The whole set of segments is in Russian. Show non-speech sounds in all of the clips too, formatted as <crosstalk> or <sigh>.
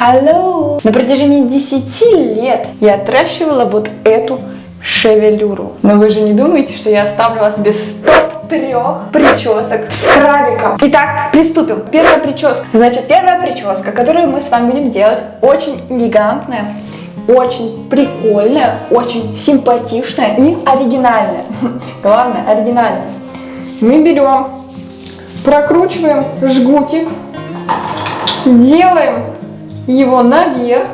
Hello! На протяжении 10 лет я отращивала вот эту шевелюру. Но вы же не думаете, что я оставлю вас без топ-трех причесок с крабиком. Итак, приступим. Первая прическа. Значит, первая прическа, которую мы с вами будем делать, очень элегантная, очень прикольная, очень симпатичная и оригинальная. <laughs> Главное, оригинальная. Мы берем, прокручиваем жгутик, делаем его наверх.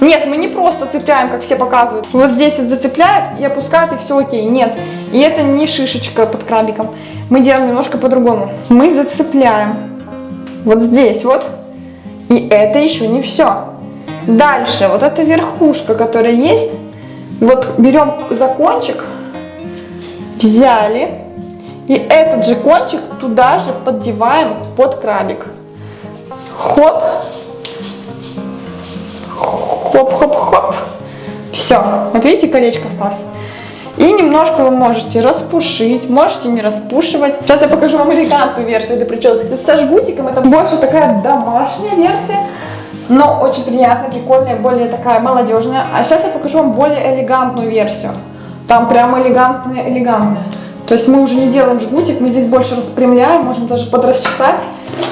Нет, мы не просто цепляем, как все показывают. Вот здесь вот зацепляют и опускают, и все окей. Нет, и это не шишечка под крабиком. Мы делаем немножко по-другому. Мы зацепляем вот здесь вот, и это еще не все. Дальше, вот эта верхушка, которая есть, вот берем за кончик, взяли, и этот же кончик туда же поддеваем под крабик. Хоп, хоп-хоп-хоп. Все, вот видите, колечко осталось. И немножко вы можете распушить, можете не распушивать. Сейчас я покажу вам элегантную версию этой прически. Со жгутиком это больше такая домашняя версия, но очень приятная, прикольная, более такая молодежная. А сейчас я покажу вам более элегантную версию. Там прям элегантная, элегантная. То есть мы уже не делаем жгутик, мы здесь больше распрямляем, можем даже подрасчесать,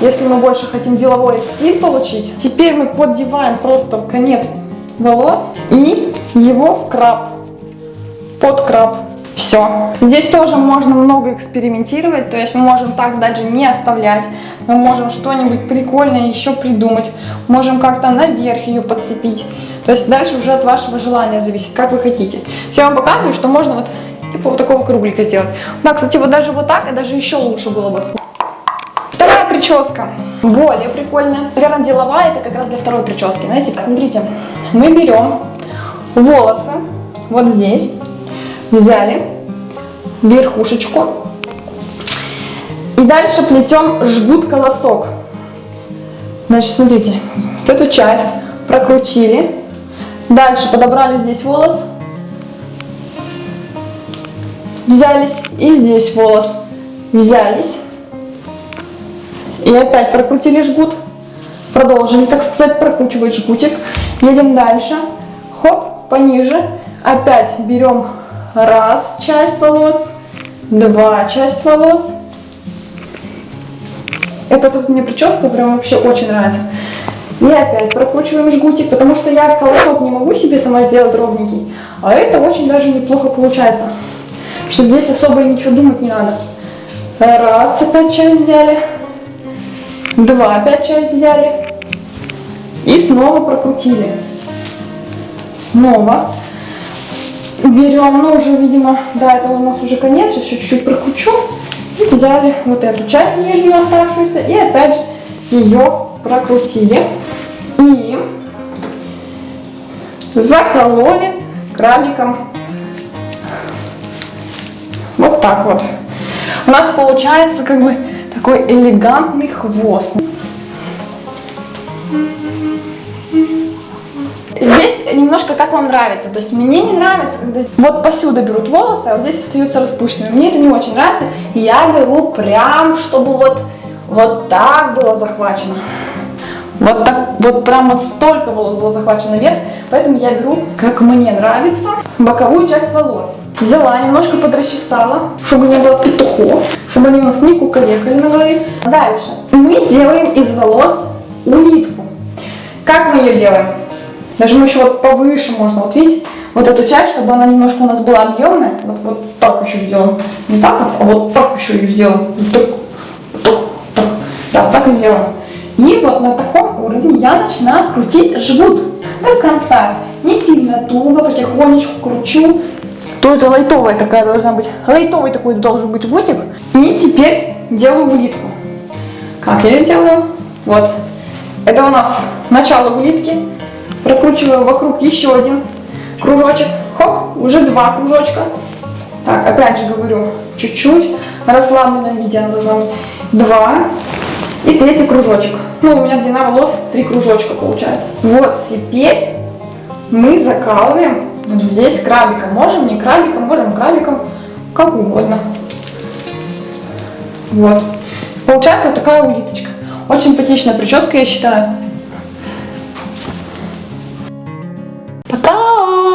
если мы больше хотим деловой стиль получить. Теперь мы поддеваем просто в конец волос и его в краб, под краб. Все. Здесь тоже можно много экспериментировать, то есть мы можем так даже не оставлять, мы можем что-нибудь прикольное еще придумать, можем как-то наверх ее подцепить. То есть дальше уже от вашего желания зависит, как вы хотите. Все, я вам показываю, что можно вот типа вот такого круглика сделать. Да, кстати, вот даже вот так, и даже еще лучше было бы. Вторая прическа, более прикольная. Наверное, деловая, это как раз для второй прически. Знаете, смотрите, мы берем волосы вот здесь, взяли верхушечку и дальше плетем жгут-колосок. Значит, смотрите, вот эту часть прокрутили, дальше подобрали здесь волос, взялись, и здесь волос. Взялись, и опять прокрутили жгут, продолжили, так сказать, прокручивать жгутик, едем дальше, хоп, пониже, опять берем раз часть волос, два часть волос, это тут мне прическа прям вообще очень нравится. И опять прокручиваем жгутик, потому что я колосок не могу себе сама сделать ровненький, а это очень даже неплохо получается что здесь особо ничего думать не надо. Раз, опять часть взяли. Два, опять часть взяли. И снова прокрутили. Снова. Берем, ну уже, видимо, да, это у нас уже конец, еще чуть-чуть прокручу. И взяли вот эту часть нижнюю оставшуюся и опять же ее прокрутили. И закололи крабиком вот так вот. У нас получается как бы такой элегантный хвост. Здесь немножко как вам нравится. То есть мне не нравится, когда вот посюда берут волосы, а вот здесь остаются распущенными. Мне это не очень нравится. Я беру прям, чтобы вот, вот так было захвачено. Вот так, вот прям вот столько волос было захвачено вверх, поэтому я беру, как мне нравится, боковую часть волос. Взяла, немножко подрасчесала, чтобы не было петухов, чтобы они у нас не кукарекали на голове. Дальше. Мы делаем из волос улитку. Как мы ее делаем? Даже мы еще вот повыше можно, вот видите, вот эту часть, чтобы она немножко у нас была объемная. Вот, вот так еще сделаем. Не так вот, а вот так еще ее сделаем. Вот так, вот так, так. Да, так и сделаем. И вот на таком уровне я начинаю крутить жгут до конца. Не сильно туго, потихонечку кручу. Тоже лайтовая такая должна быть. Лайтовый такой должен быть жгутик. И теперь делаю улитку. Как я ее делаю? Вот. Это у нас начало улитки. Прокручиваю вокруг еще один кружочек. Хоп, уже два кружочка. Так, опять же говорю, чуть-чуть. расслабленном виде она должна быть. Два. И третий кружочек. Ну, у меня длина волос три кружочка получается. Вот теперь мы закалываем здесь крабиком. Можем не крабиком, можем крабиком, как угодно. Вот. Получается вот такая улиточка. Очень симпатичная прическа, я считаю.